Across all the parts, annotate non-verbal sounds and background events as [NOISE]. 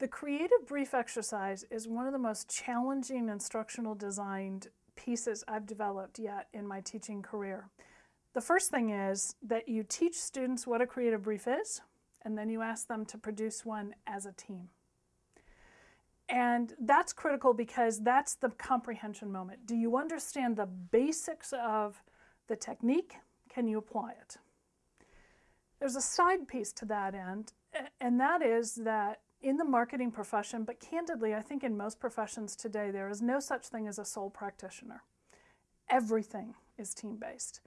The creative brief exercise is one of the most challenging instructional designed pieces I've developed yet in my teaching career. The first thing is that you teach students what a creative brief is, and then you ask them to produce one as a team. And that's critical because that's the comprehension moment. Do you understand the basics of the technique? Can you apply it? There's a side piece to that end, and that is that in the marketing profession, but candidly, I think in most professions today, there is no such thing as a sole practitioner. Everything is team based.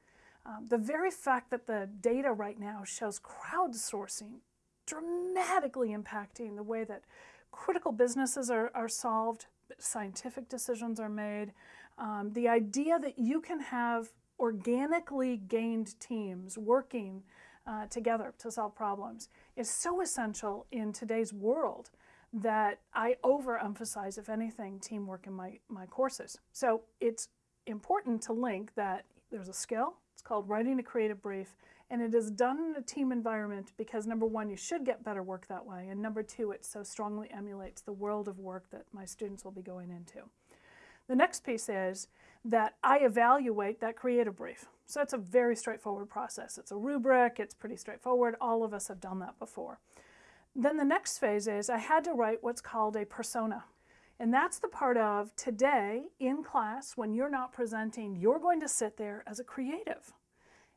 Um, the very fact that the data right now shows crowdsourcing dramatically impacting the way that critical businesses are, are solved, scientific decisions are made. Um, the idea that you can have organically gained teams working uh, together to solve problems is so essential in today's world that I overemphasize, if anything, teamwork in my, my courses. So it's important to link that there's a skill, it's called writing a creative brief, and it is done in a team environment because number one, you should get better work that way, and number two, it so strongly emulates the world of work that my students will be going into. The next piece is that I evaluate that creative brief. So it's a very straightforward process. It's a rubric, it's pretty straightforward. All of us have done that before. Then the next phase is I had to write what's called a persona. And that's the part of today in class when you're not presenting, you're going to sit there as a creative.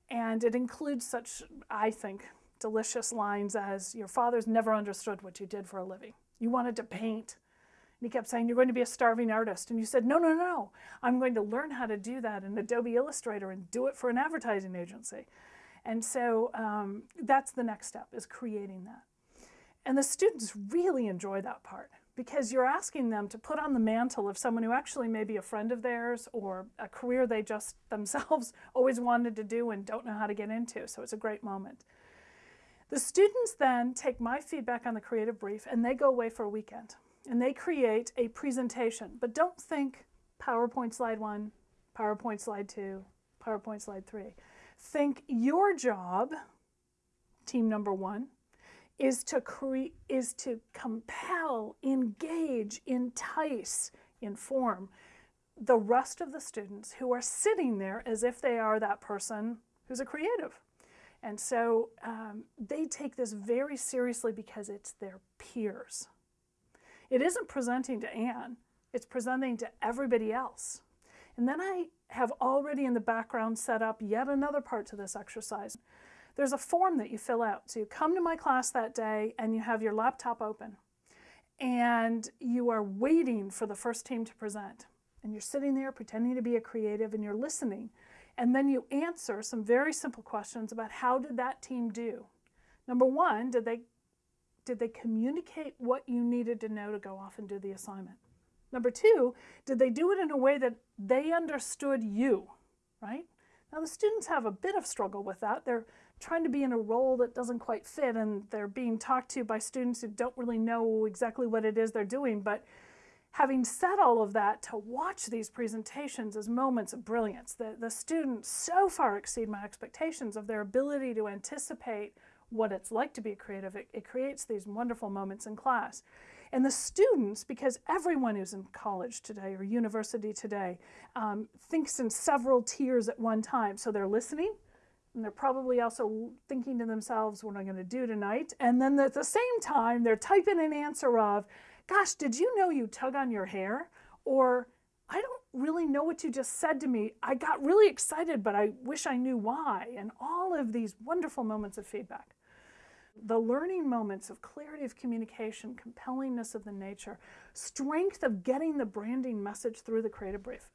And it includes such, I think, delicious lines as your father's never understood what you did for a living. You wanted to paint. He kept saying, You're going to be a starving artist. And you said, No, no, no. I'm going to learn how to do that in Adobe Illustrator and do it for an advertising agency. And so um, that's the next step, is creating that. And the students really enjoy that part because you're asking them to put on the mantle of someone who actually may be a friend of theirs or a career they just themselves [LAUGHS] always wanted to do and don't know how to get into. So it's a great moment. The students then take my feedback on the creative brief and they go away for a weekend and they create a presentation. But don't think PowerPoint slide one, PowerPoint slide two, PowerPoint slide three. Think your job, team number one, is to create is to compel, engage, entice, inform the rest of the students who are sitting there as if they are that person who's a creative. And so um, they take this very seriously because it's their peers. It isn't presenting to Anne, it's presenting to everybody else. And then I have already in the background set up yet another part to this exercise. There's a form that you fill out. So you come to my class that day and you have your laptop open and you are waiting for the first team to present. And you're sitting there pretending to be a creative and you're listening. And then you answer some very simple questions about how did that team do? Number one, did they, did they communicate what you needed to know to go off and do the assignment? Number two, did they do it in a way that they understood you, right? Now the students have a bit of struggle with that. They're trying to be in a role that doesn't quite fit and they're being talked to by students who don't really know exactly what it is they're doing. But having said all of that, to watch these presentations is moments of brilliance. The, the students so far exceed my expectations of their ability to anticipate what it's like to be creative. It, it creates these wonderful moments in class. And the students, because everyone who's in college today or university today um, thinks in several tiers at one time. So they're listening, and they're probably also thinking to themselves, what am I going to do tonight? And then at the same time, they're typing an answer of, gosh, did you know you tug on your hair? Or, I don't really know what you just said to me. I got really excited, but I wish I knew why. And all of these wonderful moments of feedback the learning moments of clarity of communication, compellingness of the nature, strength of getting the branding message through the creative brief.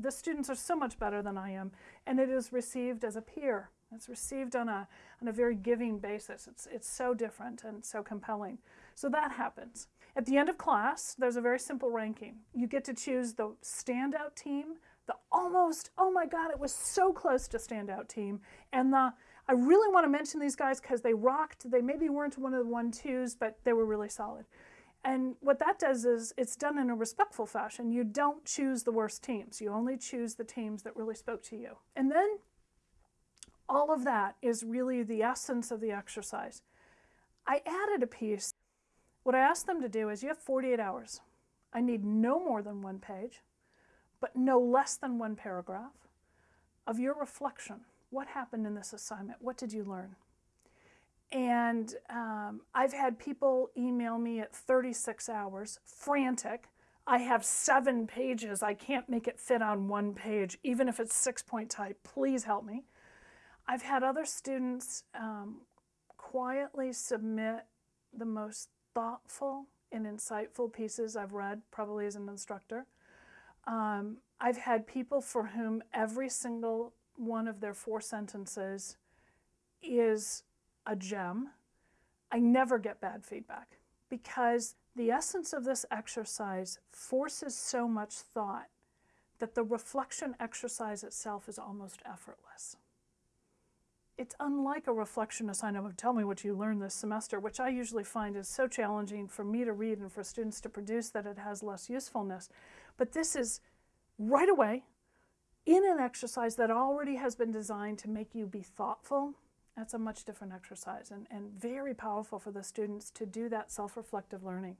The students are so much better than I am, and it is received as a peer. It's received on a, on a very giving basis. It's, it's so different and so compelling. So that happens. At the end of class, there's a very simple ranking. You get to choose the standout team, the almost, oh my God, it was so close to standout team, and the I really want to mention these guys because they rocked. They maybe weren't one of the one twos, but they were really solid. And what that does is it's done in a respectful fashion. You don't choose the worst teams. You only choose the teams that really spoke to you. And then all of that is really the essence of the exercise. I added a piece What I ask them to do is you have 48 hours. I need no more than one page, but no less than one paragraph of your reflection. What happened in this assignment? What did you learn? And um, I've had people email me at 36 hours, frantic. I have seven pages. I can't make it fit on one page, even if it's six point type. Please help me. I've had other students um, quietly submit the most thoughtful and insightful pieces I've read, probably as an instructor. Um, I've had people for whom every single one of their four sentences is a gem. I never get bad feedback because the essence of this exercise forces so much thought that the reflection exercise itself is almost effortless. It's unlike a reflection assignment of tell me what you learned this semester, which I usually find is so challenging for me to read and for students to produce that it has less usefulness. But this is right away in an exercise that already has been designed to make you be thoughtful. That's a much different exercise and, and very powerful for the students to do that self reflective learning.